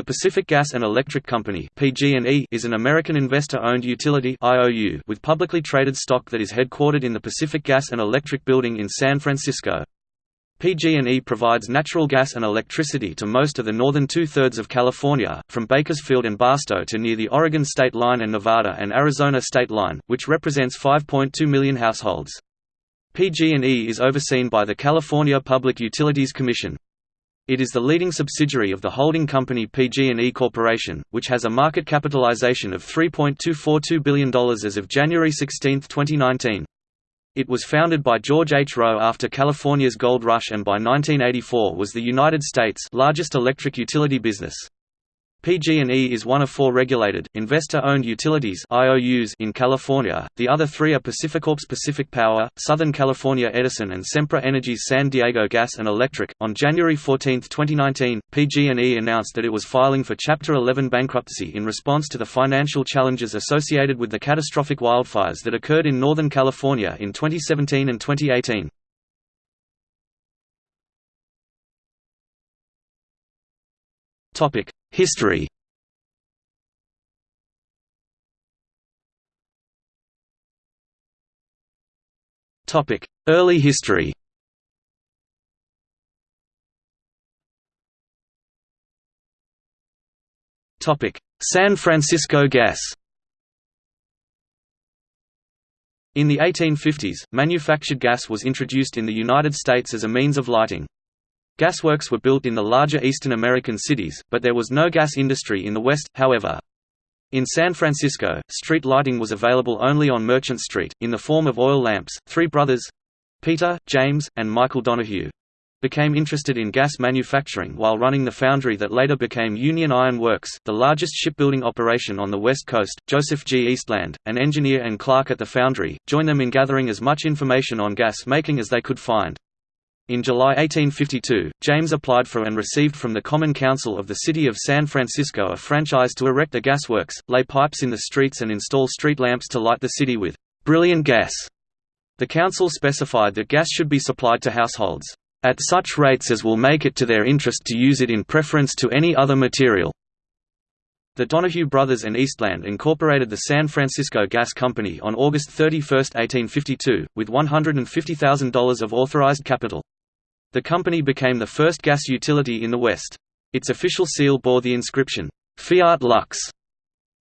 The Pacific Gas and Electric Company (PG&E) is an American investor-owned utility (IOU) with publicly traded stock that is headquartered in the Pacific Gas and Electric Building in San Francisco. PG&E provides natural gas and electricity to most of the northern two-thirds of California, from Bakersfield and Barstow to near the Oregon state line and Nevada and Arizona state line, which represents 5.2 million households. PG&E is overseen by the California Public Utilities Commission. It is the leading subsidiary of the holding company PG&E Corporation, which has a market capitalization of $3.242 billion as of January 16, 2019. It was founded by George H. Roe after California's gold rush and by 1984 was the United States' largest electric utility business. PG&E is one of four regulated, investor-owned utilities IOUs in California, the other three are PacifiCorp's Pacific Power, Southern California Edison and Sempra Energy's San Diego Gas and Electric. On January 14, 2019, PG&E announced that it was filing for Chapter 11 bankruptcy in response to the financial challenges associated with the catastrophic wildfires that occurred in Northern California in 2017 and 2018. Topic: History Early history San Francisco Gas In the 1850s, manufactured gas was introduced in the United States as a means of lighting. Gasworks were built in the larger eastern American cities, but there was no gas industry in the West, however. In San Francisco, street lighting was available only on Merchant Street, in the form of oil lamps. Three brothers—Peter, James, and Michael Donahue, became interested in gas manufacturing while running the foundry that later became Union Iron Works, the largest shipbuilding operation on the West Coast. Joseph G. Eastland, an engineer and clerk at the foundry, joined them in gathering as much information on gas making as they could find. In July 1852, James applied for and received from the Common Council of the City of San Francisco a franchise to erect a gasworks, lay pipes in the streets and install street lamps to light the city with brilliant gas. The council specified that gas should be supplied to households, "...at such rates as will make it to their interest to use it in preference to any other material." The Donahue brothers and Eastland incorporated the San Francisco Gas Company on August 31, 1852, with $150,000 of authorized capital. The company became the first gas utility in the West. Its official seal bore the inscription, Fiat Lux,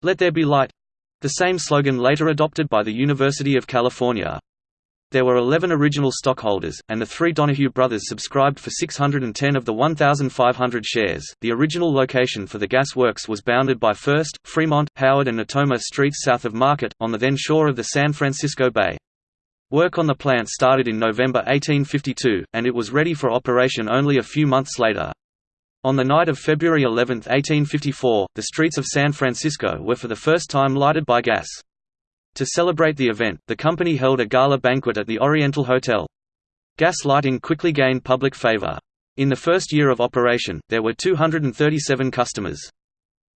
Let There Be Light, the same slogan later adopted by the University of California. There were 11 original stockholders, and the three Donahue brothers subscribed for 610 of the 1,500 shares. The original location for the gas works was bounded by First, Fremont, Howard, and Natoma streets south of Market, on the then shore of the San Francisco Bay. Work on the plant started in November 1852, and it was ready for operation only a few months later. On the night of February 11, 1854, the streets of San Francisco were for the first time lighted by gas. To celebrate the event, the company held a gala banquet at the Oriental Hotel. Gas lighting quickly gained public favor. In the first year of operation, there were 237 customers.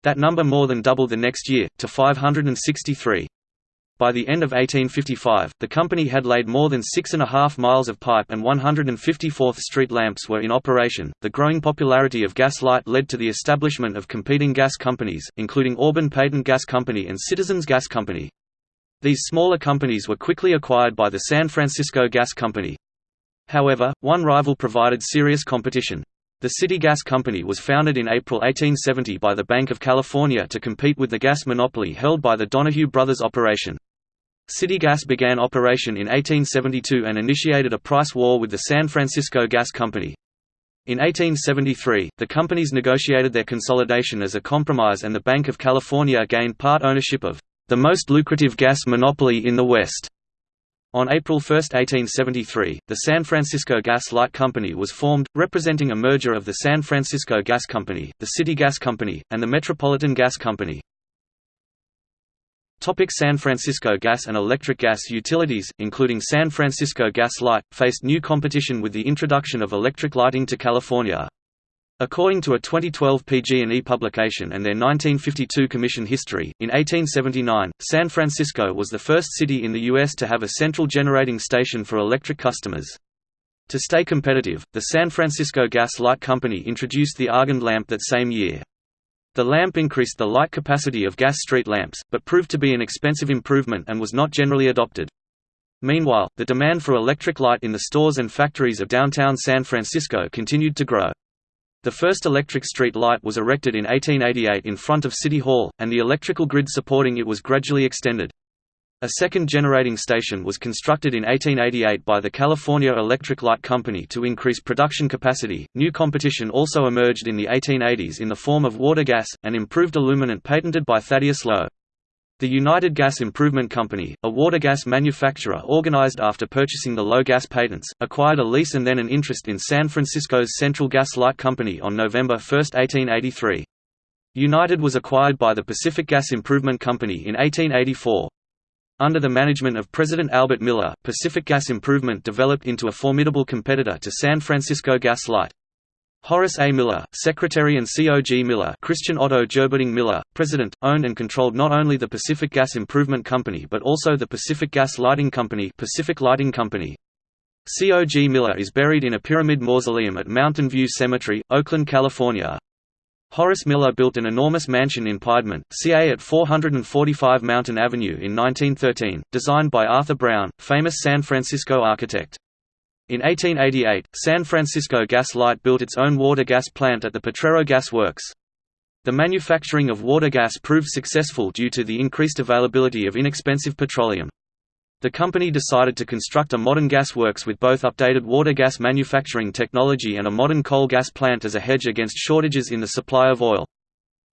That number more than doubled the next year, to 563. By the end of 1855, the company had laid more than six and a half miles of pipe and 154th Street lamps were in operation. The growing popularity of gas light led to the establishment of competing gas companies, including Auburn Patent Gas Company and Citizens Gas Company. These smaller companies were quickly acquired by the San Francisco Gas Company. However, one rival provided serious competition. The City Gas Company was founded in April 1870 by the Bank of California to compete with the gas monopoly held by the Donahue Brothers Operation. City Gas began operation in 1872 and initiated a price war with the San Francisco Gas Company. In 1873, the companies negotiated their consolidation as a compromise and the Bank of California gained part ownership of the most lucrative gas monopoly in the West. On April 1, 1873, the San Francisco Gas Light Company was formed, representing a merger of the San Francisco Gas Company, the City Gas Company, and the Metropolitan Gas Company. Topic San Francisco gas and electric gas utilities, including San Francisco Gas Light, faced new competition with the introduction of electric lighting to California. According to a 2012 PG&E publication and their 1952 commission history, in 1879, San Francisco was the first city in the U.S. to have a central generating station for electric customers. To stay competitive, the San Francisco Gas Light Company introduced the Argand lamp that same year. The lamp increased the light capacity of gas street lamps, but proved to be an expensive improvement and was not generally adopted. Meanwhile, the demand for electric light in the stores and factories of downtown San Francisco continued to grow. The first electric street light was erected in 1888 in front of City Hall, and the electrical grid supporting it was gradually extended. A second generating station was constructed in 1888 by the California Electric Light Company to increase production capacity. New competition also emerged in the 1880s in the form of water gas, an improved illuminant patented by Thaddeus Lowe. The United Gas Improvement Company, a water gas manufacturer organized after purchasing the Lowe gas patents, acquired a lease and then an interest in San Francisco's Central Gas Light Company on November 1, 1883. United was acquired by the Pacific Gas Improvement Company in 1884. Under the management of President Albert Miller, Pacific Gas Improvement developed into a formidable competitor to San Francisco Gas Light. Horace A. Miller, Secretary and C. G. Miller Christian Otto Gerberding Miller, President, owned and controlled not only the Pacific Gas Improvement Company but also the Pacific Gas Lighting Company Pacific Lighting Company. C. G. Miller is buried in a pyramid mausoleum at Mountain View Cemetery, Oakland, California. Horace Miller built an enormous mansion in Piedmont, CA at 445 Mountain Avenue in 1913, designed by Arthur Brown, famous San Francisco architect. In 1888, San Francisco Gas Light built its own water gas plant at the Potrero Gas Works. The manufacturing of water gas proved successful due to the increased availability of inexpensive petroleum. The company decided to construct a modern gas works with both updated water gas manufacturing technology and a modern coal gas plant as a hedge against shortages in the supply of oil.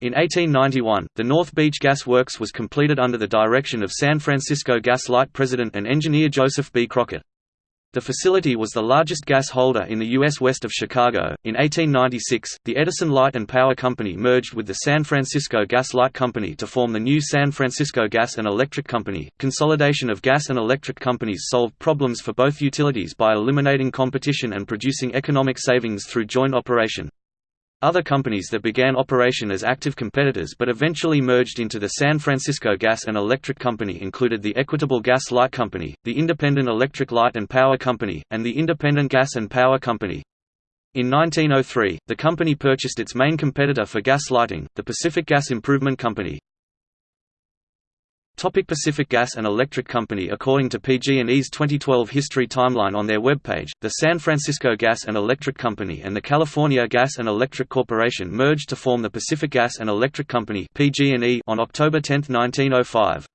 In 1891, the North Beach Gas Works was completed under the direction of San Francisco Gas Light president and engineer Joseph B. Crockett. The facility was the largest gas holder in the U.S. west of Chicago. In 1896, the Edison Light and Power Company merged with the San Francisco Gas Light Company to form the new San Francisco Gas and Electric Company. Consolidation of gas and electric companies solved problems for both utilities by eliminating competition and producing economic savings through joint operation. Other companies that began operation as active competitors but eventually merged into the San Francisco Gas and Electric Company included the Equitable Gas Light Company, the Independent Electric Light and Power Company, and the Independent Gas and Power Company. In 1903, the company purchased its main competitor for gas lighting, the Pacific Gas Improvement Company. Topic Pacific Gas and Electric Company According to PG&E's 2012 history timeline on their webpage, the San Francisco Gas and Electric Company and the California Gas and Electric Corporation merged to form the Pacific Gas and Electric Company PG&E on October 10, 1905.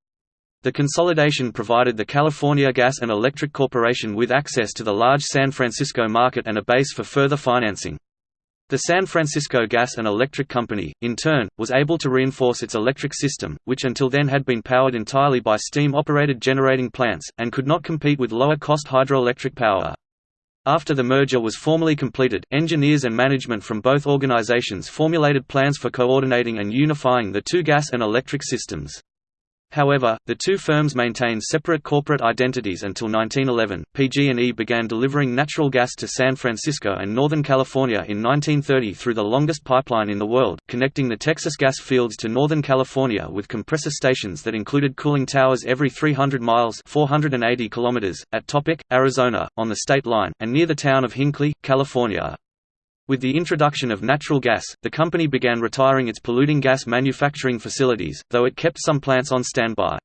The consolidation provided the California Gas and Electric Corporation with access to the large San Francisco market and a base for further financing. The San Francisco Gas and Electric Company, in turn, was able to reinforce its electric system, which until then had been powered entirely by steam-operated generating plants, and could not compete with lower-cost hydroelectric power. After the merger was formally completed, engineers and management from both organizations formulated plans for coordinating and unifying the two gas and electric systems. However, the two firms maintained separate corporate identities until 1911. PG&E began delivering natural gas to San Francisco and Northern California in 1930 through the longest pipeline in the world, connecting the Texas gas fields to Northern California with compressor stations that included cooling towers every 300 miles (480 kilometers) at Topock, Arizona, on the state line, and near the town of Hinckley, California. With the introduction of natural gas, the company began retiring its polluting gas manufacturing facilities, though it kept some plants on standby.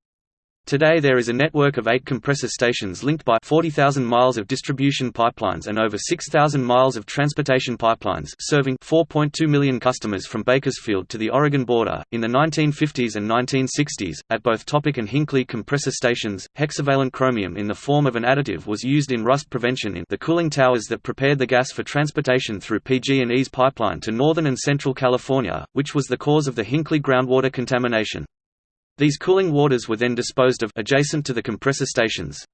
Today there is a network of eight compressor stations linked by 40,000 miles of distribution pipelines and over 6,000 miles of transportation pipelines serving 4.2 million customers from Bakersfield to the Oregon border. In the 1950s and 1960s, at both Topock and Hinckley compressor stations, hexavalent chromium in the form of an additive was used in rust prevention in the cooling towers that prepared the gas for transportation through PG&E's pipeline to northern and central California, which was the cause of the Hinckley groundwater contamination. These cooling waters were then disposed of adjacent to the compressor stations.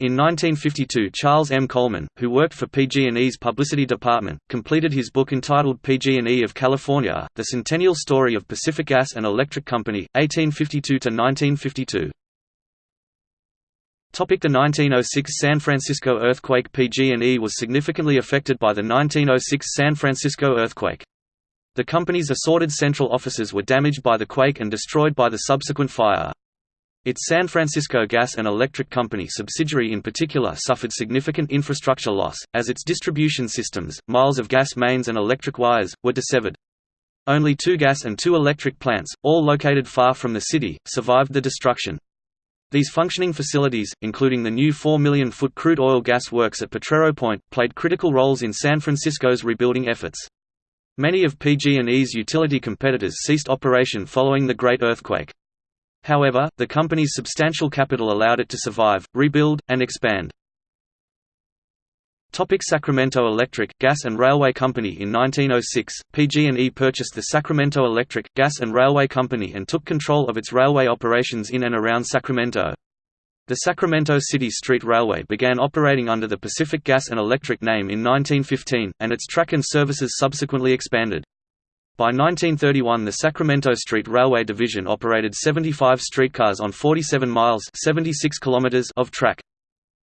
In 1952 Charles M. Coleman, who worked for PG&E's publicity department, completed his book entitled PG&E of California, The Centennial Story of Pacific Gas and Electric Company, 1852–1952. The 1906 San Francisco earthquake PG&E was significantly affected by the 1906 San Francisco earthquake. The company's assorted central offices were damaged by the quake and destroyed by the subsequent fire. Its San Francisco Gas and Electric Company subsidiary in particular suffered significant infrastructure loss, as its distribution systems, miles of gas mains and electric wires, were dissevered. Only two gas and two electric plants, all located far from the city, survived the destruction. These functioning facilities, including the new 4 million foot crude oil gas works at Potrero Point, played critical roles in San Francisco's rebuilding efforts. Many of PG&E's utility competitors ceased operation following the Great Earthquake. However, the company's substantial capital allowed it to survive, rebuild, and expand. Topic Sacramento Electric, Gas and Railway Company In 1906, PG&E purchased the Sacramento Electric, Gas and Railway Company and took control of its railway operations in and around Sacramento. The Sacramento City Street Railway began operating under the Pacific Gas and Electric name in 1915, and its track and services subsequently expanded. By 1931 the Sacramento Street Railway Division operated 75 streetcars on 47 miles 76 kilometers of track.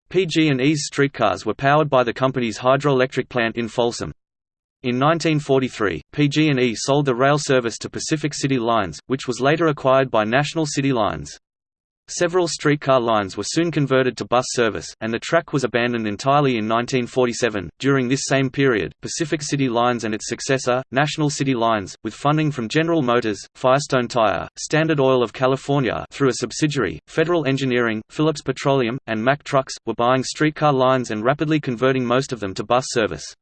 PG&E's streetcars were powered by the company's hydroelectric plant in Folsom. In 1943, PG&E sold the rail service to Pacific City Lines, which was later acquired by National City Lines. Several streetcar lines were soon converted to bus service, and the track was abandoned entirely in 1947. During this same period, Pacific City Lines and its successor, National City Lines, with funding from General Motors, Firestone Tire, Standard Oil of California through a subsidiary, Federal Engineering, Phillips Petroleum, and Mack Trucks, were buying streetcar lines and rapidly converting most of them to bus service.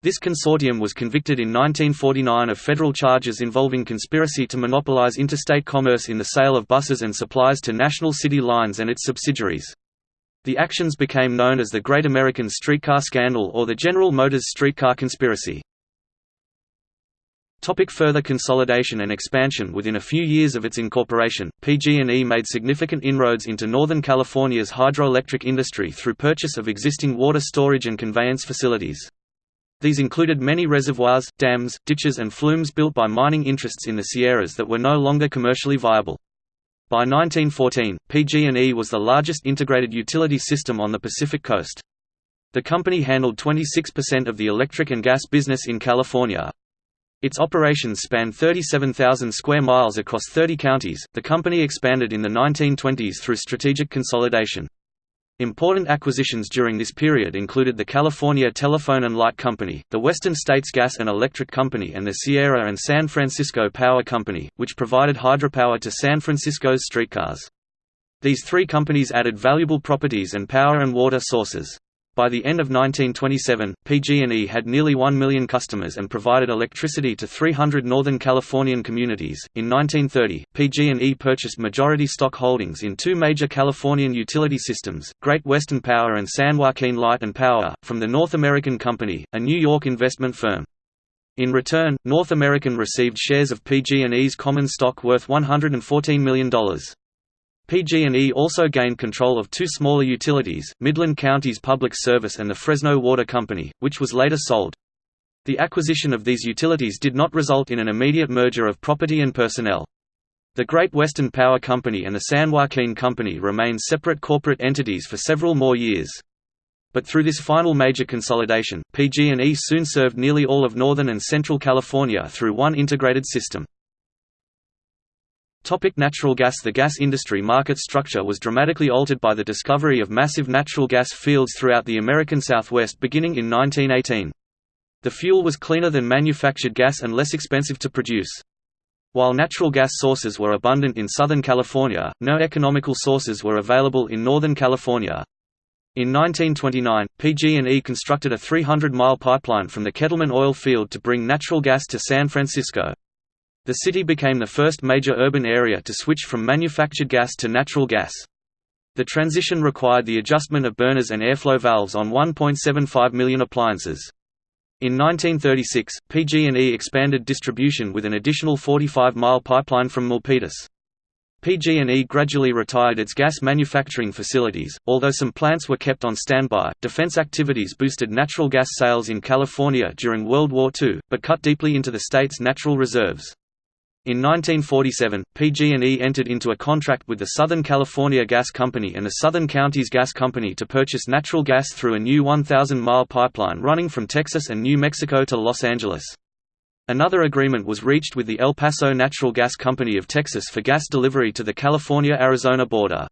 This consortium was convicted in 1949 of federal charges involving conspiracy to monopolize interstate commerce in the sale of buses and supplies to National City Lines and its subsidiaries. The actions became known as the Great American Streetcar Scandal or the General Motors Streetcar Conspiracy. Topic further consolidation and expansion Within a few years of its incorporation, PG&E made significant inroads into Northern California's hydroelectric industry through purchase of existing water storage and conveyance facilities. These included many reservoirs, dams, ditches and flumes built by mining interests in the Sierras that were no longer commercially viable. By 1914, PG&E was the largest integrated utility system on the Pacific coast. The company handled 26% of the electric and gas business in California. Its operations spanned 37,000 square miles across 30 counties. The company expanded in the 1920s through strategic consolidation. Important acquisitions during this period included the California Telephone and Light Company, the Western States Gas and Electric Company and the Sierra and San Francisco Power Company, which provided hydropower to San Francisco's streetcars. These three companies added valuable properties and power and water sources. By the end of 1927, PG&E had nearly 1 million customers and provided electricity to 300 Northern Californian communities. In 1930, PG&E purchased majority stock holdings in two major Californian utility systems, Great Western Power and San Joaquin Light and Power, from the North American Company, a New York investment firm. In return, North American received shares of PG&E's common stock worth $114 million. PG&E also gained control of two smaller utilities, Midland Counties Public Service and the Fresno Water Company, which was later sold. The acquisition of these utilities did not result in an immediate merger of property and personnel. The Great Western Power Company and the San Joaquin Company remained separate corporate entities for several more years. But through this final major consolidation, PG&E soon served nearly all of Northern and Central California through one integrated system. Topic natural gas The gas industry market structure was dramatically altered by the discovery of massive natural gas fields throughout the American Southwest beginning in 1918. The fuel was cleaner than manufactured gas and less expensive to produce. While natural gas sources were abundant in Southern California, no economical sources were available in Northern California. In 1929, PG&E constructed a 300-mile pipeline from the Kettleman oil field to bring natural gas to San Francisco. The city became the first major urban area to switch from manufactured gas to natural gas. The transition required the adjustment of burners and airflow valves on 1.75 million appliances. In 1936, PG&E expanded distribution with an additional 45-mile pipeline from Milpitas. PG&E gradually retired its gas manufacturing facilities, although some plants were kept on standby. Defense activities boosted natural gas sales in California during World War II, but cut deeply into the state's natural reserves. In 1947, PG&E entered into a contract with the Southern California Gas Company and the Southern Counties Gas Company to purchase natural gas through a new 1,000-mile pipeline running from Texas and New Mexico to Los Angeles. Another agreement was reached with the El Paso Natural Gas Company of Texas for gas delivery to the California–Arizona border.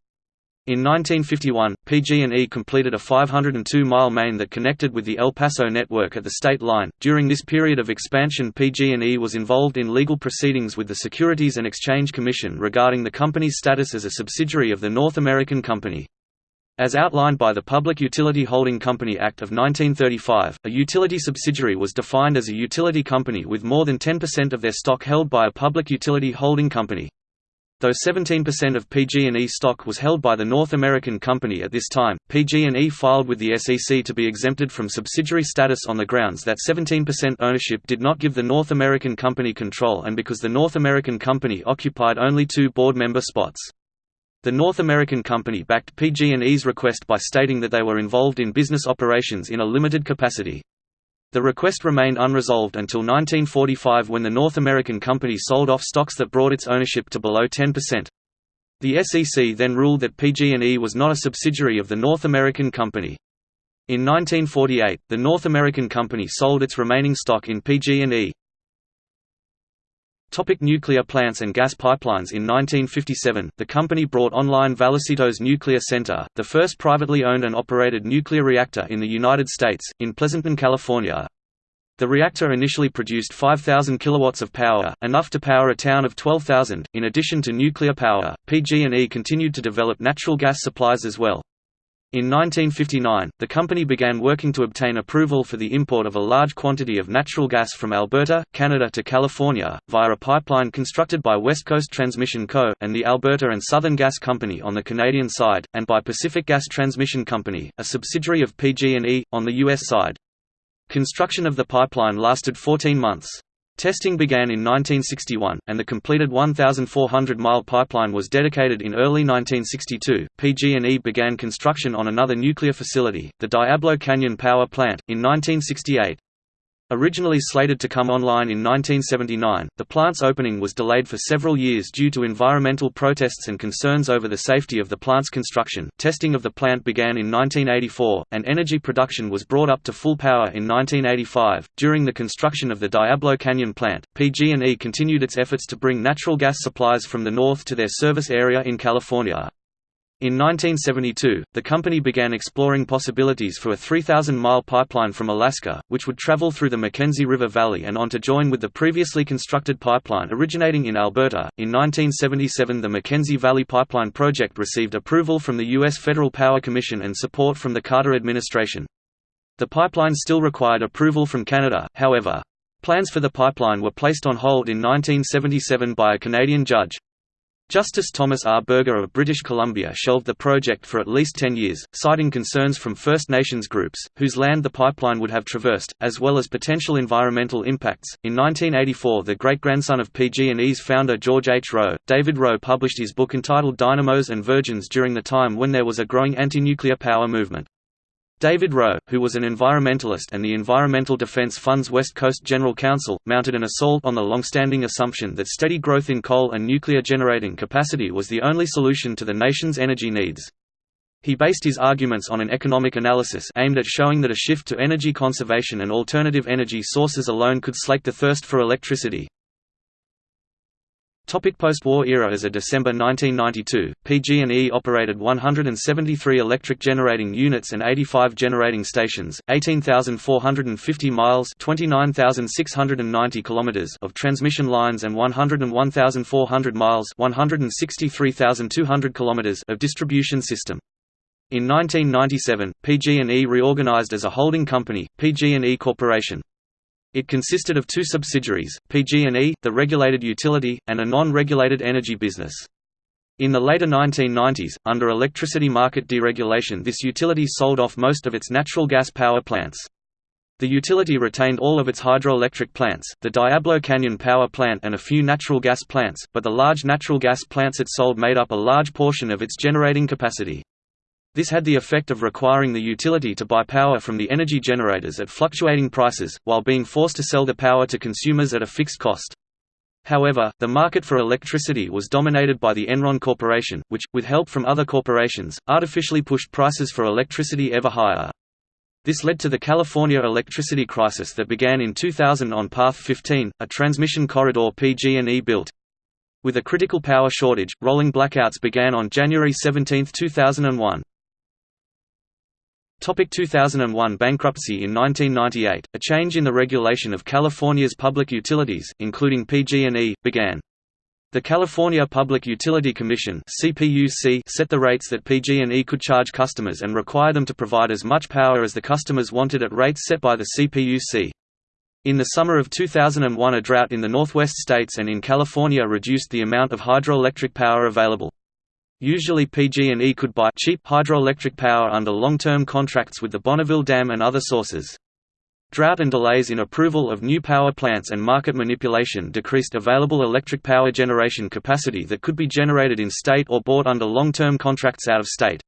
In 1951, PG&E completed a 502-mile main that connected with the El Paso network at the state line. During this period of expansion, PG&E was involved in legal proceedings with the Securities and Exchange Commission regarding the company's status as a subsidiary of the North American Company. As outlined by the Public Utility Holding Company Act of 1935, a utility subsidiary was defined as a utility company with more than 10% of their stock held by a public utility holding company. Though 17% of PG&E stock was held by the North American company at this time, PG&E filed with the SEC to be exempted from subsidiary status on the grounds that 17% ownership did not give the North American company control and because the North American company occupied only two board member spots. The North American company backed PG&E's request by stating that they were involved in business operations in a limited capacity. The request remained unresolved until 1945 when the North American company sold off stocks that brought its ownership to below 10%. The SEC then ruled that PG&E was not a subsidiary of the North American company. In 1948, the North American company sold its remaining stock in PG&E. Topic nuclear plants and gas pipelines In 1957, the company brought online Vallecitos Nuclear Center, the first privately owned and operated nuclear reactor in the United States, in Pleasanton, California. The reactor initially produced 5,000 kilowatts of power, enough to power a town of 12,000. In addition to nuclear power, PG&E continued to develop natural gas supplies as well. In 1959, the company began working to obtain approval for the import of a large quantity of natural gas from Alberta, Canada to California, via a pipeline constructed by West Coast Transmission Co., and the Alberta and Southern Gas Company on the Canadian side, and by Pacific Gas Transmission Company, a subsidiary of PG&E, on the U.S. side. Construction of the pipeline lasted 14 months. Testing began in 1961, and the completed 1,400-mile pipeline was dedicated in early 1962. PG&E began construction on another nuclear facility, the Diablo Canyon Power Plant, in 1968. Originally slated to come online in 1979, the plant's opening was delayed for several years due to environmental protests and concerns over the safety of the plant's construction. Testing of the plant began in 1984, and energy production was brought up to full power in 1985. During the construction of the Diablo Canyon plant, PG&E continued its efforts to bring natural gas supplies from the north to their service area in California. In 1972, the company began exploring possibilities for a 3,000-mile pipeline from Alaska, which would travel through the Mackenzie River Valley and on to join with the previously constructed pipeline originating in Alberta. In 1977, the Mackenzie Valley Pipeline project received approval from the U.S. Federal Power Commission and support from the Carter administration. The pipeline still required approval from Canada, however. Plans for the pipeline were placed on hold in 1977 by a Canadian judge. Justice Thomas R. Berger of British Columbia shelved the project for at least 10 years, citing concerns from First Nations groups, whose land the pipeline would have traversed, as well as potential environmental impacts. In 1984, the great-grandson of PG&E's founder George H. Roe, David Roe published his book entitled Dynamos and Virgins during the time when there was a growing anti-nuclear power movement. David Roe, who was an environmentalist and the Environmental Defense Fund's West Coast General Counsel, mounted an assault on the long-standing assumption that steady growth in coal and nuclear generating capacity was the only solution to the nation's energy needs. He based his arguments on an economic analysis aimed at showing that a shift to energy conservation and alternative energy sources alone could slake the thirst for electricity. Post-war era As of December 1992, PG&E operated 173 electric generating units and 85 generating stations, 18,450 miles 29,690 kilometers of transmission lines and 101,400 miles 163,200 kilometers of distribution system. In 1997, PG&E reorganized as a holding company, PG&E Corporation. It consisted of two subsidiaries, PG&E, the regulated utility, and a non-regulated energy business. In the later 1990s, under electricity market deregulation this utility sold off most of its natural gas power plants. The utility retained all of its hydroelectric plants, the Diablo Canyon power plant and a few natural gas plants, but the large natural gas plants it sold made up a large portion of its generating capacity. This had the effect of requiring the utility to buy power from the energy generators at fluctuating prices, while being forced to sell the power to consumers at a fixed cost. However, the market for electricity was dominated by the Enron Corporation, which, with help from other corporations, artificially pushed prices for electricity ever higher. This led to the California electricity crisis that began in 2000 on Path 15, a transmission corridor PG&E built. With a critical power shortage, rolling blackouts began on January 17, 2001. Topic 2001 Bankruptcy In 1998, a change in the regulation of California's public utilities, including PG&E, began. The California Public Utility Commission (CPUC) set the rates that PG&E could charge customers and require them to provide as much power as the customers wanted at rates set by the CPUC. In the summer of 2001 a drought in the northwest states and in California reduced the amount of hydroelectric power available. Usually PG&E could buy cheap hydroelectric power under long-term contracts with the Bonneville Dam and other sources. Drought and delays in approval of new power plants and market manipulation decreased available electric power generation capacity that could be generated in state or bought under long-term contracts out of state.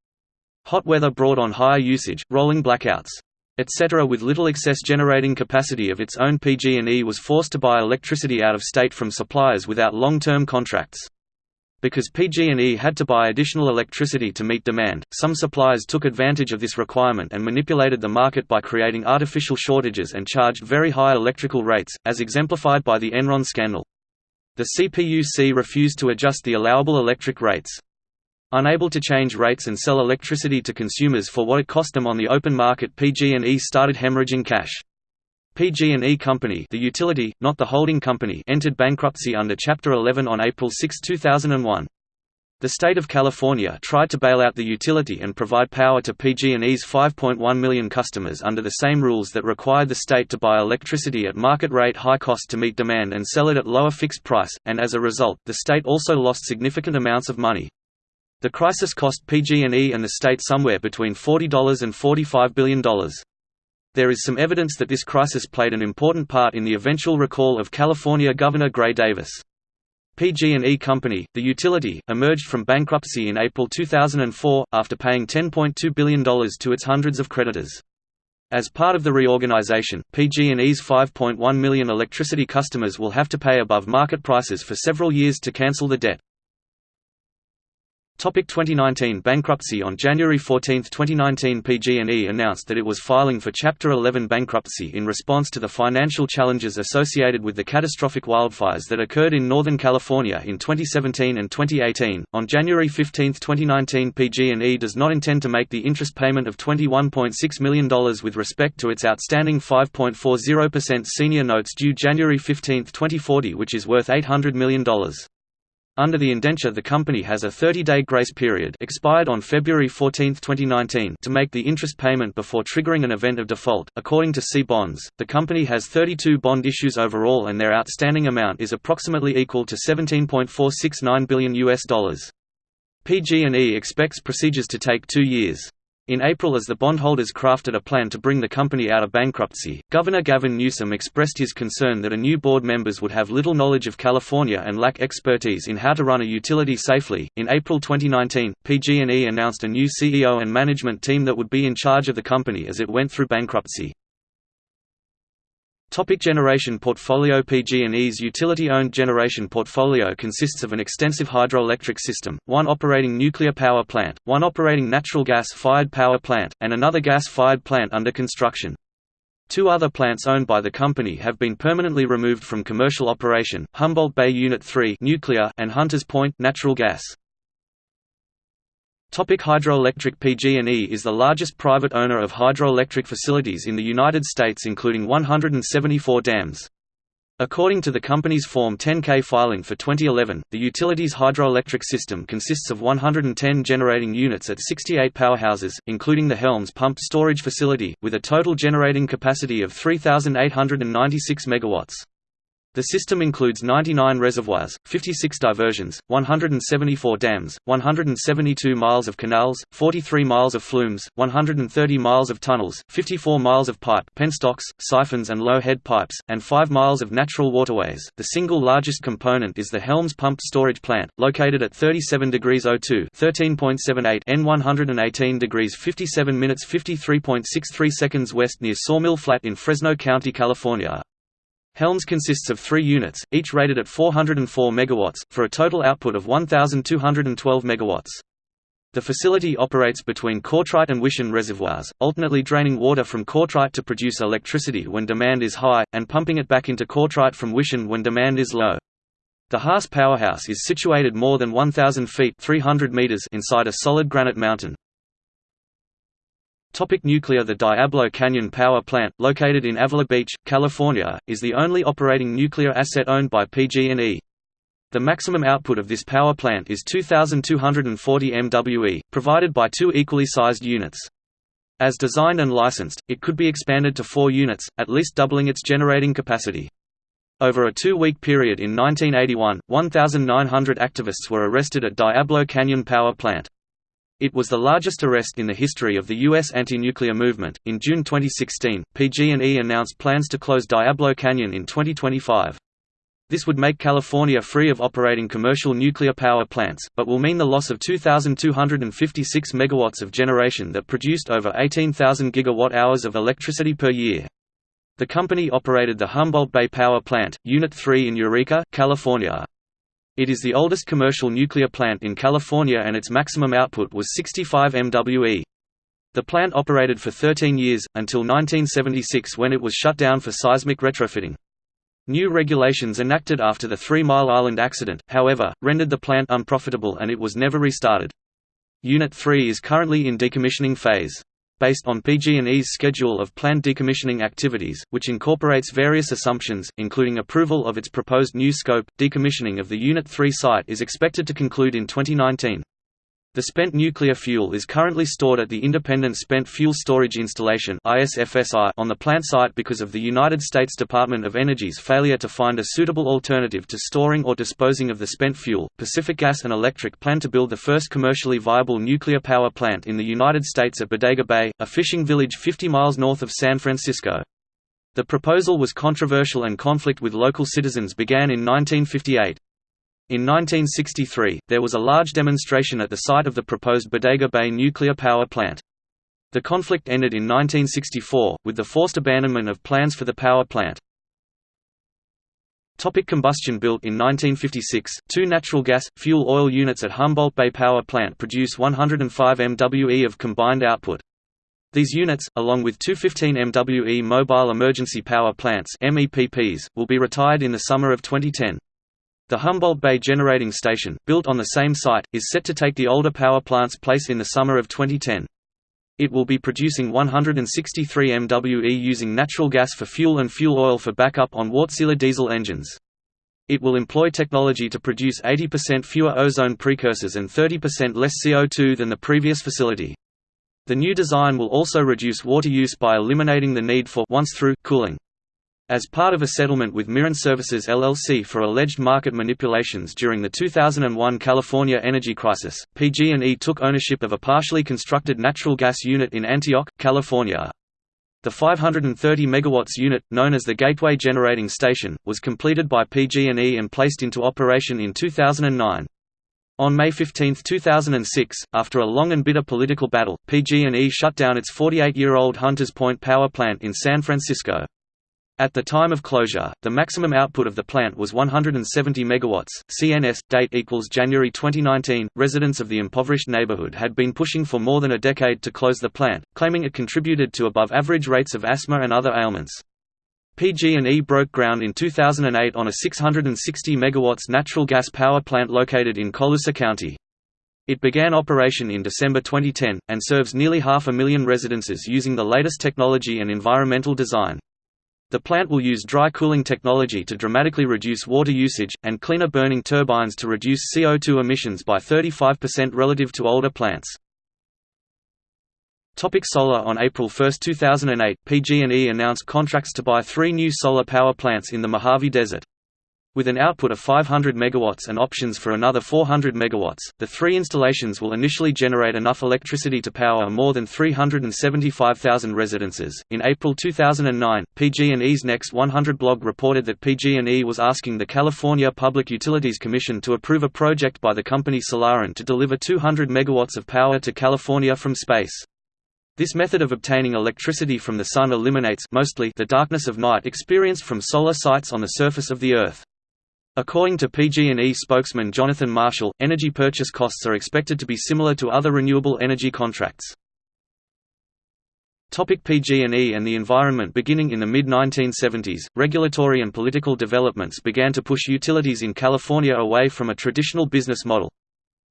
Hot weather brought on higher usage, rolling blackouts, etc. With little excess generating capacity of its own PG&E was forced to buy electricity out of state from suppliers without long-term contracts. Because PG&E had to buy additional electricity to meet demand, some suppliers took advantage of this requirement and manipulated the market by creating artificial shortages and charged very high electrical rates, as exemplified by the Enron scandal. The CPUC refused to adjust the allowable electric rates. Unable to change rates and sell electricity to consumers for what it cost them on the open market PG&E started hemorrhaging cash. PG&E Company the utility, not the holding company entered bankruptcy under Chapter 11 on April 6, 2001. The state of California tried to bail out the utility and provide power to PG&E's 5.1 million customers under the same rules that required the state to buy electricity at market rate high cost to meet demand and sell it at lower fixed price, and as a result, the state also lost significant amounts of money. The crisis cost PG&E and the state somewhere between $40 and $45 billion. There is some evidence that this crisis played an important part in the eventual recall of California Governor Gray Davis. PG&E Company, the utility, emerged from bankruptcy in April 2004, after paying $10.2 billion to its hundreds of creditors. As part of the reorganization, PG&E's 5.1 million electricity customers will have to pay above market prices for several years to cancel the debt. Topic 2019 Bankruptcy On January 14, 2019 PG&E announced that it was filing for Chapter 11 bankruptcy in response to the financial challenges associated with the catastrophic wildfires that occurred in Northern California in 2017 and 2018. On January 15, 2019 PG&E does not intend to make the interest payment of $21.6 million with respect to its outstanding 5.40% senior notes due January 15, 2040 which is worth $800 million. Under the indenture the company has a 30-day grace period expired on February 14, 2019 to make the interest payment before triggering an event of default. According to Cbonds, the company has 32 bond issues overall and their outstanding amount is approximately equal to 17.469 billion US dollars. PG&E expects procedures to take 2 years. In April as the bondholders crafted a plan to bring the company out of bankruptcy, Governor Gavin Newsom expressed his concern that a new board members would have little knowledge of California and lack expertise in how to run a utility safely. In April 2019, PG&E announced a new CEO and management team that would be in charge of the company as it went through bankruptcy. Topic generation portfolio PG&E's utility-owned generation portfolio consists of an extensive hydroelectric system, one operating nuclear power plant, one operating natural gas-fired power plant, and another gas-fired plant under construction. Two other plants owned by the company have been permanently removed from commercial operation, Humboldt Bay Unit 3 nuclear and Hunters Point natural gas. Topic hydroelectric PG&E is the largest private owner of hydroelectric facilities in the United States including 174 dams. According to the company's Form 10-K filing for 2011, the utility's hydroelectric system consists of 110 generating units at 68 powerhouses, including the Helms Pumped Storage Facility, with a total generating capacity of 3,896 megawatts. The system includes 99 reservoirs, 56 diversions, 174 dams, 172 miles of canals, 43 miles of flumes, 130 miles of tunnels, 54 miles of pipe penstocks, siphons and low-head pipes, and 5 miles of natural waterways. The single largest component is the Helms Pumped Storage Plant, located at 37 degrees 02 13.78 N 118 degrees 57 minutes 53.63 seconds west near Sawmill Flat in Fresno County, California. Helms consists of three units, each rated at 404 MW, for a total output of 1,212 MW. The facility operates between Courtright and Wishon reservoirs, alternately draining water from Courtright to produce electricity when demand is high, and pumping it back into Courtright from Wishon when demand is low. The Haas powerhouse is situated more than 1,000 feet 300 meters inside a solid granite mountain. Topic nuclear The Diablo Canyon Power Plant, located in Avila Beach, California, is the only operating nuclear asset owned by PG&E. The maximum output of this power plant is 2,240 MWE, provided by two equally sized units. As designed and licensed, it could be expanded to four units, at least doubling its generating capacity. Over a two-week period in 1981, 1,900 activists were arrested at Diablo Canyon Power Plant. It was the largest arrest in the history of the U.S. anti-nuclear movement. In June 2016, PG&E announced plans to close Diablo Canyon in 2025. This would make California free of operating commercial nuclear power plants, but will mean the loss of 2,256 megawatts of generation that produced over 18,000 gigawatt-hours of electricity per year. The company operated the Humboldt Bay Power Plant, Unit 3 in Eureka, California. It is the oldest commercial nuclear plant in California and its maximum output was 65 MWE. The plant operated for 13 years, until 1976 when it was shut down for seismic retrofitting. New regulations enacted after the Three Mile Island accident, however, rendered the plant unprofitable and it was never restarted. Unit 3 is currently in decommissioning phase based on PG&E's schedule of planned decommissioning activities, which incorporates various assumptions, including approval of its proposed new scope. Decommissioning of the Unit 3 site is expected to conclude in 2019. The spent nuclear fuel is currently stored at the Independent Spent Fuel Storage Installation on the plant site because of the United States Department of Energy's failure to find a suitable alternative to storing or disposing of the spent fuel. Pacific Gas and Electric plan to build the first commercially viable nuclear power plant in the United States at Bodega Bay, a fishing village 50 miles north of San Francisco. The proposal was controversial and conflict with local citizens began in 1958. In 1963, there was a large demonstration at the site of the proposed Bodega Bay nuclear power plant. The conflict ended in 1964, with the forced abandonment of plans for the power plant. Topic combustion Built in 1956, two natural gas, fuel oil units at Humboldt Bay Power Plant produce 105 MWE of combined output. These units, along with two 15 MWE mobile emergency power plants will be retired in the summer of 2010. The Humboldt Bay Generating Station, built on the same site, is set to take the older power plant's place in the summer of 2010. It will be producing 163 MWE using natural gas for fuel and fuel oil for backup on Wärtsilä diesel engines. It will employ technology to produce 80% fewer ozone precursors and 30% less CO2 than the previous facility. The new design will also reduce water use by eliminating the need for once-through cooling. As part of a settlement with Mirant Services LLC for alleged market manipulations during the 2001 California energy crisis, PG&E took ownership of a partially constructed natural gas unit in Antioch, California. The 530 MW unit, known as the Gateway Generating Station, was completed by PG&E and placed into operation in 2009. On May 15, 2006, after a long and bitter political battle, PG&E shut down its 48-year-old Hunters Point power plant in San Francisco. At the time of closure, the maximum output of the plant was 170 megawatts. CNS date equals January 2019. Residents of the impoverished neighborhood had been pushing for more than a decade to close the plant, claiming it contributed to above average rates of asthma and other ailments. PG&E broke ground in 2008 on a 660 megawatts natural gas power plant located in Colusa County. It began operation in December 2010, and serves nearly half a million residences using the latest technology and environmental design. The plant will use dry cooling technology to dramatically reduce water usage, and cleaner burning turbines to reduce CO2 emissions by 35% relative to older plants. Topic solar On April 1, 2008, PG&E announced contracts to buy three new solar power plants in the Mojave Desert. With an output of 500 MW and options for another 400 MW, the three installations will initially generate enough electricity to power more than 375,000 residences. In April 2009, PG&E's Next 100 blog reported that PG&E was asking the California Public Utilities Commission to approve a project by the company Solaren to deliver 200 MW of power to California from space. This method of obtaining electricity from the sun eliminates mostly the darkness of night experienced from solar sites on the surface of the Earth. According to PG&E spokesman Jonathan Marshall, energy purchase costs are expected to be similar to other renewable energy contracts. PG&E and the environment Beginning in the mid-1970s, regulatory and political developments began to push utilities in California away from a traditional business model.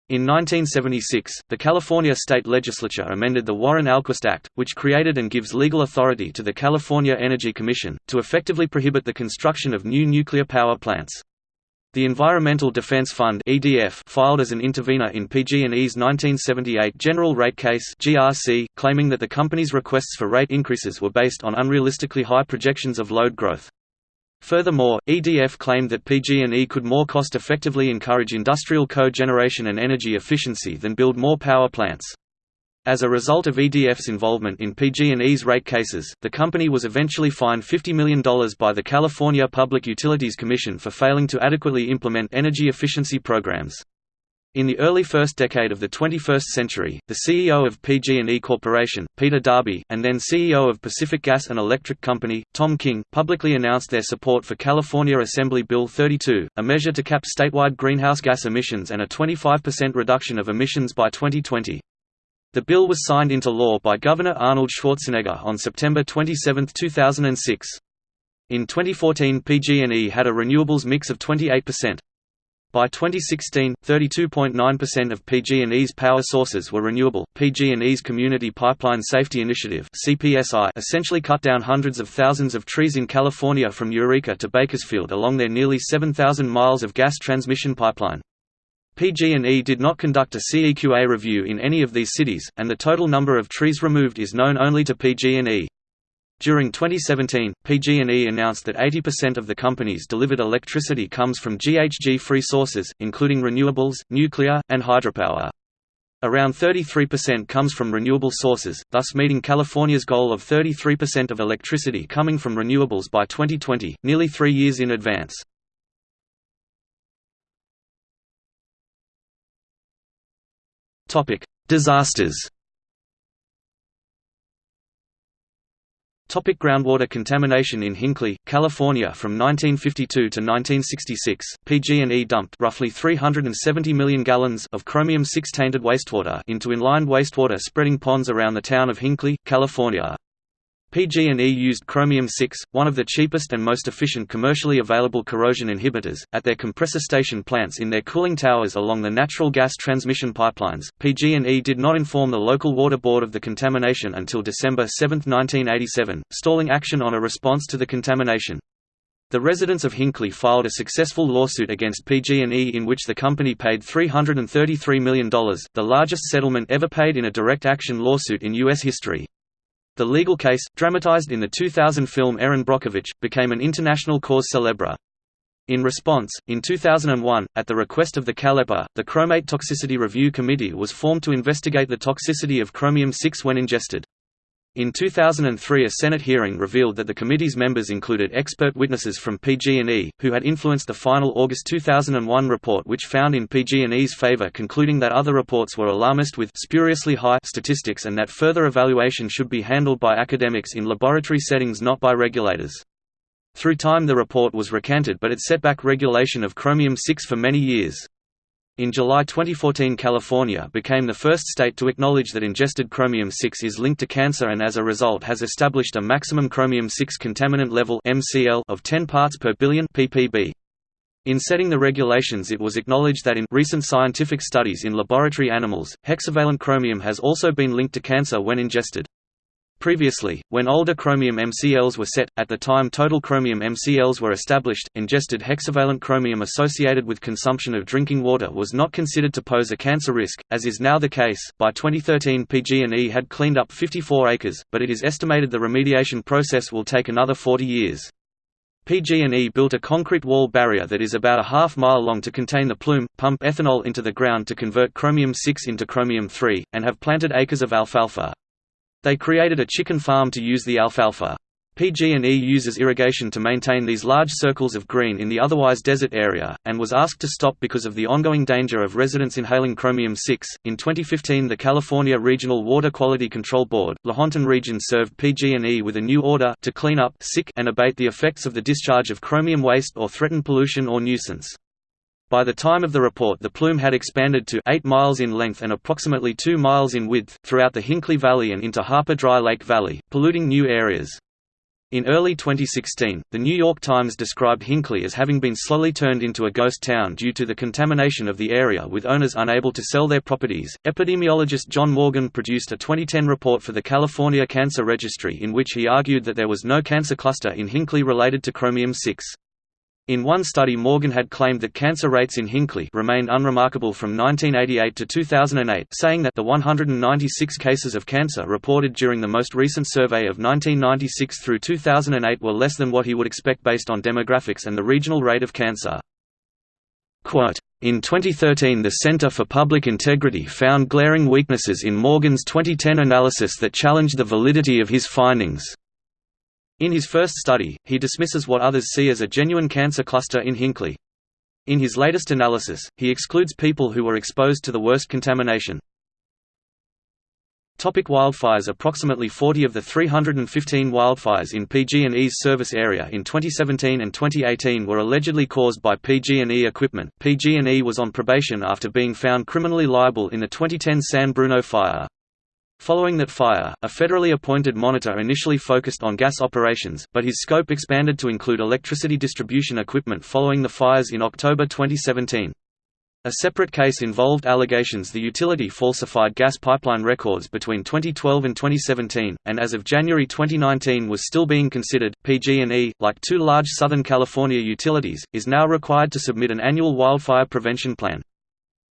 In 1976, the California state legislature amended the Warren-Alquist Act, which created and gives legal authority to the California Energy Commission, to effectively prohibit the construction of new nuclear power plants. The Environmental Defense Fund (EDF) filed as an intervener in PG&E's 1978 General Rate Case (GRC), claiming that the company's requests for rate increases were based on unrealistically high projections of load growth. Furthermore, EDF claimed that PG&E could more cost-effectively encourage industrial co-generation and energy efficiency than build more power plants. As a result of EDF's involvement in PG&E's rate cases, the company was eventually fined $50 million by the California Public Utilities Commission for failing to adequately implement energy efficiency programs. In the early first decade of the 21st century, the CEO of PG&E Corporation, Peter Darbee, and then CEO of Pacific Gas and Electric Company, Tom King, publicly announced their support for California Assembly Bill 32, a measure to cap statewide greenhouse gas emissions and a 25% reduction of emissions by 2020. The bill was signed into law by Governor Arnold Schwarzenegger on September 27, 2006. In 2014 PG&E had a renewables mix of 28%. By 2016, 32.9% of PG&E's power sources were renewable. PG&E's Community Pipeline Safety Initiative (CPSI) essentially cut down hundreds of thousands of trees in California from Eureka to Bakersfield along their nearly 7,000 miles of gas transmission pipeline. PG&E did not conduct a CEQA review in any of these cities, and the total number of trees removed is known only to PG&E. During 2017, PG&E announced that 80% of the company's delivered electricity comes from GHG-free sources, including renewables, nuclear, and hydropower. Around 33% comes from renewable sources, thus meeting California's goal of 33% of electricity coming from renewables by 2020, nearly three years in advance. Disasters. Topic. Groundwater contamination In Hinckley, California From 1952 to 1966, PG&E dumped roughly 370 million gallons of chromium-6 tainted wastewater into inlined wastewater spreading ponds around the town of Hinckley, California. PG&E used chromium-6, one of the cheapest and most efficient commercially available corrosion inhibitors, at their compressor station plants in their cooling towers along the natural gas transmission pipelines. PG&E did not inform the local water board of the contamination until December 7, 1987, stalling action on a response to the contamination. The residents of Hinckley filed a successful lawsuit against PG&E in which the company paid $333 million, the largest settlement ever paid in a direct action lawsuit in U.S. history. The legal case, dramatized in the 2000 film Erin Brockovich, became an international cause célèbre. In response, in 2001, at the request of the CalEPA, the Chromate Toxicity Review Committee was formed to investigate the toxicity of chromium-6 when ingested. In 2003 a Senate hearing revealed that the committee's members included expert witnesses from PG&E, who had influenced the final August 2001 report which found in PG&E's favor concluding that other reports were alarmist with spuriously high statistics and that further evaluation should be handled by academics in laboratory settings not by regulators. Through time the report was recanted but it set back regulation of chromium-6 for many years. In July 2014 California became the first state to acknowledge that ingested chromium-6 is linked to cancer and as a result has established a maximum chromium-6 contaminant level of 10 parts per billion ppb. In setting the regulations it was acknowledged that in recent scientific studies in laboratory animals, hexavalent chromium has also been linked to cancer when ingested. Previously, when older chromium MCLs were set, at the time total chromium MCLs were established, ingested hexavalent chromium associated with consumption of drinking water was not considered to pose a cancer risk, as is now the case. By 2013 PG&E had cleaned up 54 acres, but it is estimated the remediation process will take another 40 years. PG&E built a concrete wall barrier that is about a half mile long to contain the plume, pump ethanol into the ground to convert chromium-6 into chromium-3, and have planted acres of alfalfa. They created a chicken farm to use the alfalfa. PG&E uses irrigation to maintain these large circles of green in the otherwise desert area, and was asked to stop because of the ongoing danger of residents inhaling chromium-6. In 2015 the California Regional Water Quality Control Board, Lahontan Region served PG&E with a new order to clean up sick and abate the effects of the discharge of chromium waste or threatened pollution or nuisance. By the time of the report the plume had expanded to 8 miles in length and approximately 2 miles in width, throughout the Hinckley Valley and into Harper Dry Lake Valley, polluting new areas. In early 2016, The New York Times described Hinckley as having been slowly turned into a ghost town due to the contamination of the area with owners unable to sell their properties. Epidemiologist John Morgan produced a 2010 report for the California Cancer Registry in which he argued that there was no cancer cluster in Hinckley related to chromium 6. In one study Morgan had claimed that cancer rates in Hinckley remained unremarkable from 1988 to 2008 saying that the 196 cases of cancer reported during the most recent survey of 1996 through 2008 were less than what he would expect based on demographics and the regional rate of cancer. Quote, in 2013 the Center for Public Integrity found glaring weaknesses in Morgan's 2010 analysis that challenged the validity of his findings. In his first study, he dismisses what others see as a genuine cancer cluster in Hinckley. In his latest analysis, he excludes people who were exposed to the worst contamination. Topic wildfires Approximately 40 of the 315 wildfires in PG&E's service area in 2017 and 2018 were allegedly caused by PG&E equipment. PG&E was on probation after being found criminally liable in the 2010 San Bruno fire. Following that fire, a federally appointed monitor initially focused on gas operations, but his scope expanded to include electricity distribution equipment following the fires in October 2017. A separate case involved allegations the utility falsified gas pipeline records between 2012 and 2017, and as of January 2019 was still being considered. PG&E, like two large Southern California utilities, is now required to submit an annual wildfire prevention plan.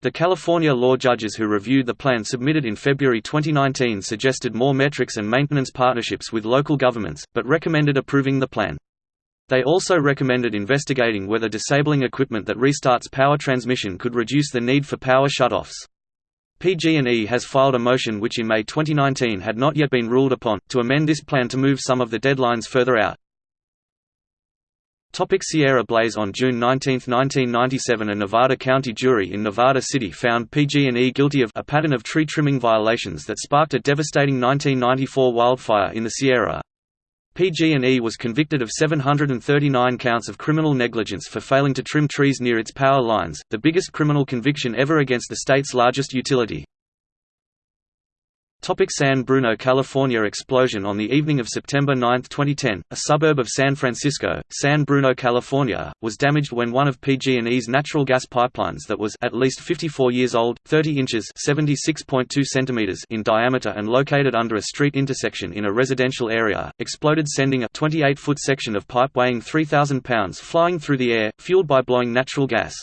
The California law judges who reviewed the plan submitted in February 2019 suggested more metrics and maintenance partnerships with local governments, but recommended approving the plan. They also recommended investigating whether disabling equipment that restarts power transmission could reduce the need for power shutoffs. PG&E has filed a motion which in May 2019 had not yet been ruled upon, to amend this plan to move some of the deadlines further out. Topic Sierra Blaze On June 19, 1997 a Nevada County jury in Nevada City found PG&E guilty of a pattern of tree trimming violations that sparked a devastating 1994 wildfire in the Sierra. PG&E was convicted of 739 counts of criminal negligence for failing to trim trees near its power lines, the biggest criminal conviction ever against the state's largest utility. Topic San Bruno California explosion On the evening of September 9, 2010, a suburb of San Francisco, San Bruno, California, was damaged when one of PG&E's natural gas pipelines that was at least 54 years old, 30 inches (76.2 centimeters) in diameter and located under a street intersection in a residential area, exploded sending a 28-foot section of pipe weighing 3,000 pounds flying through the air, fueled by blowing natural gas.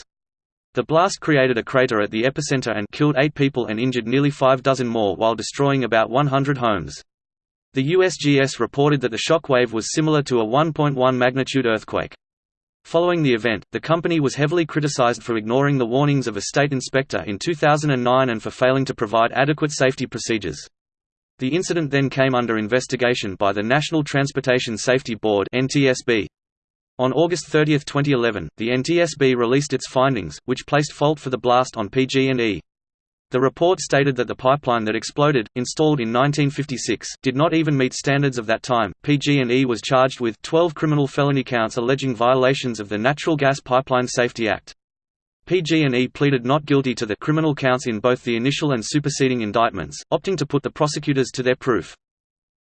The blast created a crater at the epicenter and killed eight people and injured nearly five dozen more while destroying about 100 homes. The USGS reported that the shock wave was similar to a 1.1 magnitude earthquake. Following the event, the company was heavily criticized for ignoring the warnings of a state inspector in 2009 and for failing to provide adequate safety procedures. The incident then came under investigation by the National Transportation Safety Board (NTSB). On August 30, 2011, the NTSB released its findings, which placed fault for the blast on PG&E. The report stated that the pipeline that exploded, installed in 1956, did not even meet standards of that time. PG&E was charged with 12 criminal felony counts alleging violations of the Natural Gas Pipeline Safety Act. PG&E pleaded not guilty to the criminal counts in both the initial and superseding indictments, opting to put the prosecutors to their proof.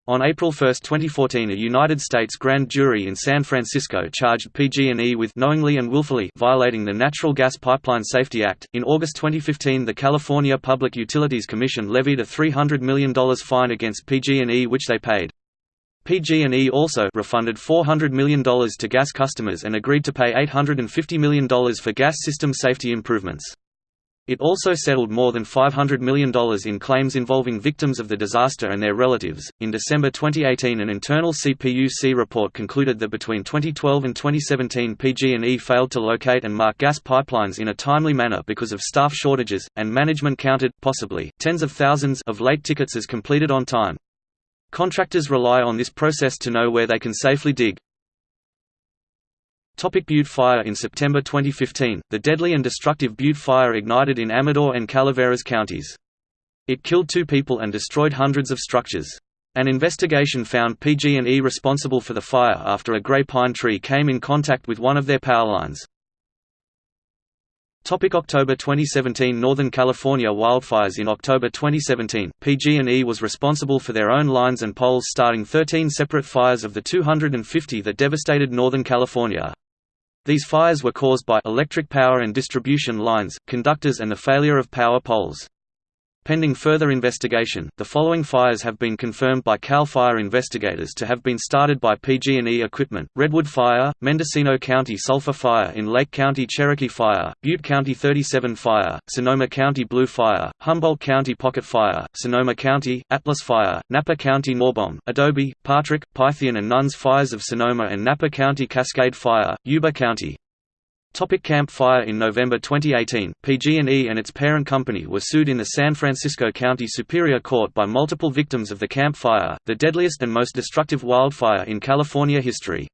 On April 1, 2014 a United States grand jury in San Francisco charged PG&E with knowingly and willfully violating the Natural Gas Pipeline Safety Act. In August 2015 the California Public Utilities Commission levied a $300 million fine against PG&E which they paid. PG&E also refunded $400 million to gas customers and agreed to pay $850 million for gas system safety improvements. It also settled more than $500 million in claims involving victims of the disaster and their relatives. In December 2018, an internal CPUC report concluded that between 2012 and 2017, PG&E failed to locate and mark gas pipelines in a timely manner because of staff shortages, and management counted, possibly, tens of thousands of late tickets as completed on time. Contractors rely on this process to know where they can safely dig. Topic Butte Fire In September 2015, the deadly and destructive Butte Fire ignited in Amador and Calaveras counties. It killed two people and destroyed hundreds of structures. An investigation found PG&E responsible for the fire after a gray pine tree came in contact with one of their power lines. Topic October 2017 Northern California wildfires In October 2017, PG&E was responsible for their own lines and poles starting 13 separate fires of the 250 that devastated Northern California. These fires were caused by electric power and distribution lines, conductors and the failure of power poles. Pending further investigation, the following fires have been confirmed by CAL FIRE investigators to have been started by PG&E equipment, Redwood Fire, Mendocino County Sulphur Fire in Lake County Cherokee Fire, Butte County 37 Fire, Sonoma County Blue Fire, Humboldt County Pocket Fire, Sonoma County, Atlas Fire, Napa County Norbom, Adobe, Patrick, Pythian and Nuns Fires of Sonoma and Napa County Cascade Fire, Yuba County, Topic Camp Fire In November 2018, PG&E and its parent company were sued in the San Francisco County Superior Court by multiple victims of the Camp Fire, the deadliest and most destructive wildfire in California history.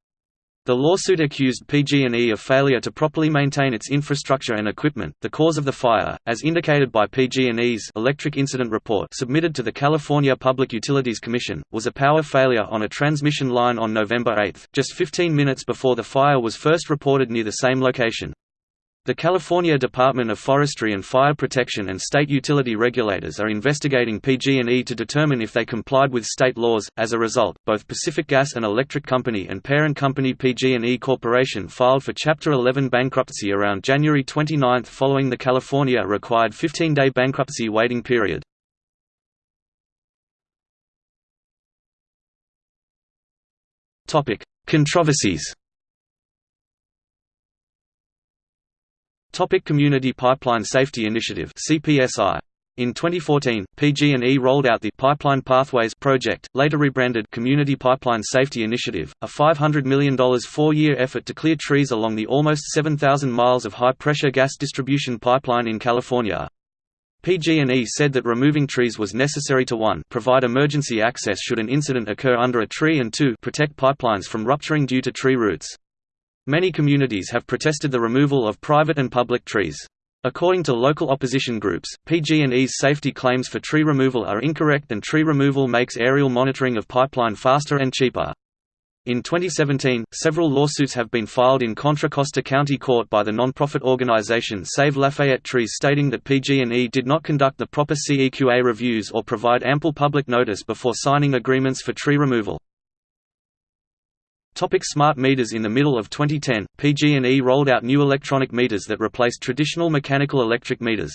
The lawsuit accused PG&E of failure to properly maintain its infrastructure and equipment. The cause of the fire, as indicated by PG&E's electric incident report submitted to the California Public Utilities Commission, was a power failure on a transmission line on November 8, just 15 minutes before the fire was first reported near the same location. The California Department of Forestry and Fire Protection and state utility regulators are investigating PG&E to determine if they complied with state laws. As a result, both Pacific Gas and Electric Company and parent company PG&E Corporation filed for Chapter 11 bankruptcy around January 29 following the California required 15-day bankruptcy waiting period. Topic: Controversies. Topic Community Pipeline Safety Initiative (CPSI). In 2014, PG&E rolled out the Pipeline Pathways project, later rebranded Community Pipeline Safety Initiative, a $500 million four-year effort to clear trees along the almost 7,000 miles of high-pressure gas distribution pipeline in California. PG&E said that removing trees was necessary to 1 provide emergency access should an incident occur under a tree and 2 protect pipelines from rupturing due to tree roots. Many communities have protested the removal of private and public trees. According to local opposition groups, PG&E's safety claims for tree removal are incorrect and tree removal makes aerial monitoring of pipeline faster and cheaper. In 2017, several lawsuits have been filed in Contra Costa County Court by the nonprofit organization Save Lafayette Trees stating that PG&E did not conduct the proper CEQA reviews or provide ample public notice before signing agreements for tree removal. Topic smart meters In the middle of 2010, PG&E rolled out new electronic meters that replaced traditional mechanical electric meters.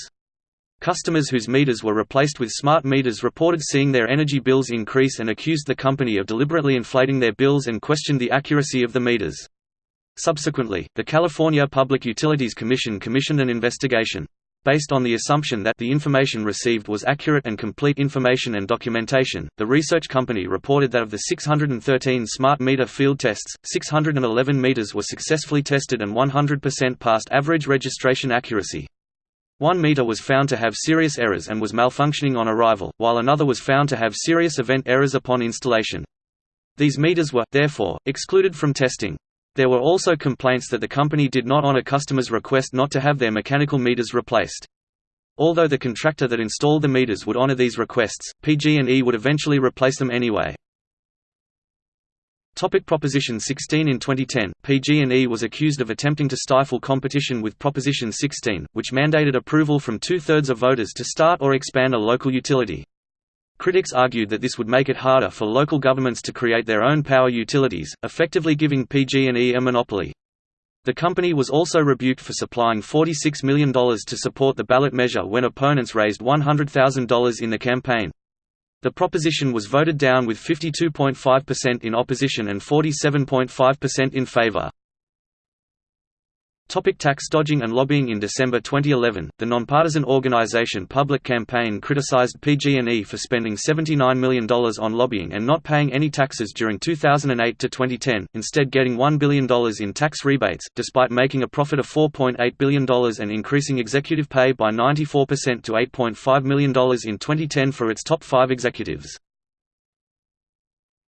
Customers whose meters were replaced with smart meters reported seeing their energy bills increase and accused the company of deliberately inflating their bills and questioned the accuracy of the meters. Subsequently, the California Public Utilities Commission commissioned an investigation based on the assumption that the information received was accurate and complete information and documentation. The research company reported that of the 613 smart meter field tests, 611 meters were successfully tested and 100% passed average registration accuracy. One meter was found to have serious errors and was malfunctioning on arrival, while another was found to have serious event errors upon installation. These meters were, therefore, excluded from testing. There were also complaints that the company did not honor customers' request not to have their mechanical meters replaced. Although the contractor that installed the meters would honor these requests, PG&E would eventually replace them anyway. Topic Proposition 16 In 2010, PG&E was accused of attempting to stifle competition with Proposition 16, which mandated approval from two-thirds of voters to start or expand a local utility. Critics argued that this would make it harder for local governments to create their own power utilities, effectively giving PG&E a monopoly. The company was also rebuked for supplying $46 million to support the ballot measure when opponents raised $100,000 in the campaign. The proposition was voted down with 52.5% in opposition and 47.5% in favor. Topic tax dodging and lobbying In December 2011, the nonpartisan organization Public Campaign criticized PG&E for spending $79 million on lobbying and not paying any taxes during 2008 to 2010, instead getting $1 billion in tax rebates, despite making a profit of $4.8 billion and increasing executive pay by 94% to $8.5 million in 2010 for its top five executives.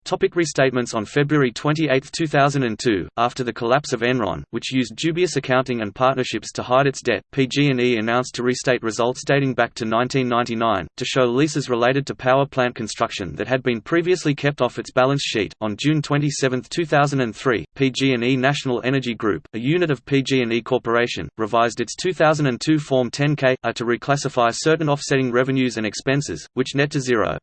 Topic restatements On February 28, 2002, after the collapse of Enron, which used dubious accounting and partnerships to hide its debt, PG&E announced to restate results dating back to 1999, to show leases related to power plant construction that had been previously kept off its balance sheet. On June 27, 2003, PG&E National Energy Group, a unit of PG&E Corporation, revised its 2002 Form 10K uh, to reclassify certain offsetting revenues and expenses, which net to zero.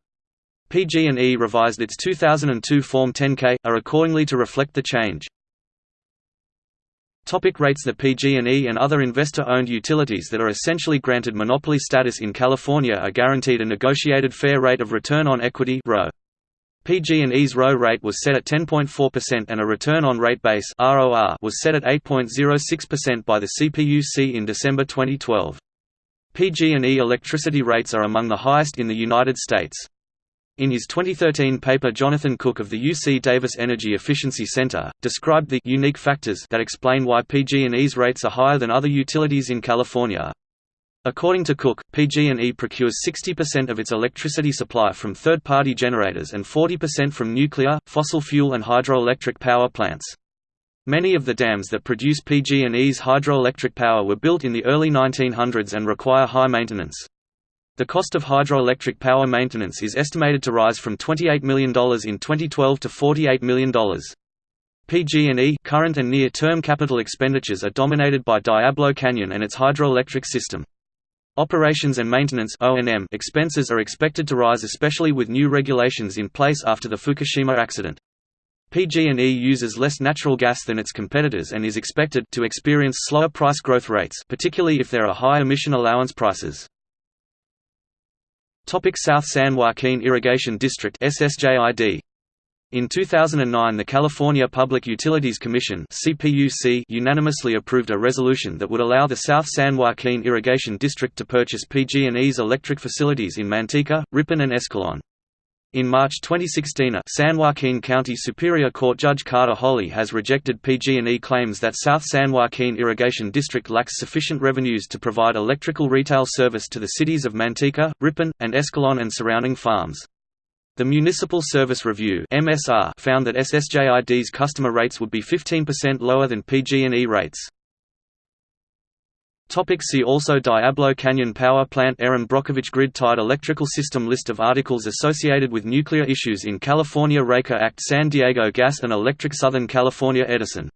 PG&E revised its 2002 Form 10K, are accordingly to reflect the change. Topic rates The PG&E and other investor-owned utilities that are essentially granted monopoly status in California are guaranteed a negotiated fair rate of return on equity. PG&E's ROE rate was set at 10.4% and a return on rate base was set at 8.06% by the CPUC in December 2012. PG&E electricity rates are among the highest in the United States. In his 2013 paper Jonathan Cook of the UC Davis Energy Efficiency Center, described the «unique factors» that explain why PG&E's rates are higher than other utilities in California. According to Cook, PG&E procures 60% of its electricity supply from third-party generators and 40% from nuclear, fossil fuel and hydroelectric power plants. Many of the dams that produce PG&E's hydroelectric power were built in the early 1900s and require high maintenance. The cost of hydroelectric power maintenance is estimated to rise from $28 million in 2012 to $48 million. PG&E current and near-term capital expenditures are dominated by Diablo Canyon and its hydroelectric system. Operations and maintenance expenses are expected to rise especially with new regulations in place after the Fukushima accident. PG&E uses less natural gas than its competitors and is expected to experience slower price growth rates particularly if there are high emission allowance prices. Topic South San Joaquin Irrigation District SSJID. In 2009 the California Public Utilities Commission CPUC unanimously approved a resolution that would allow the South San Joaquin Irrigation District to purchase PG&E's electric facilities in Manteca, Ripon and Escalon. In March 2016 a San Joaquin County Superior Court Judge Carter Holley has rejected PG&E claims that South San Joaquin Irrigation District lacks sufficient revenues to provide electrical retail service to the cities of Manteca, Ripon, and Escalon and surrounding farms. The Municipal Service Review found that SSJID's customer rates would be 15% lower than PG&E rates. Topic see also Diablo Canyon Power Plant Erin Brockovich Grid-tied electrical system List of articles associated with nuclear issues in California Raker Act San Diego Gas and Electric Southern California Edison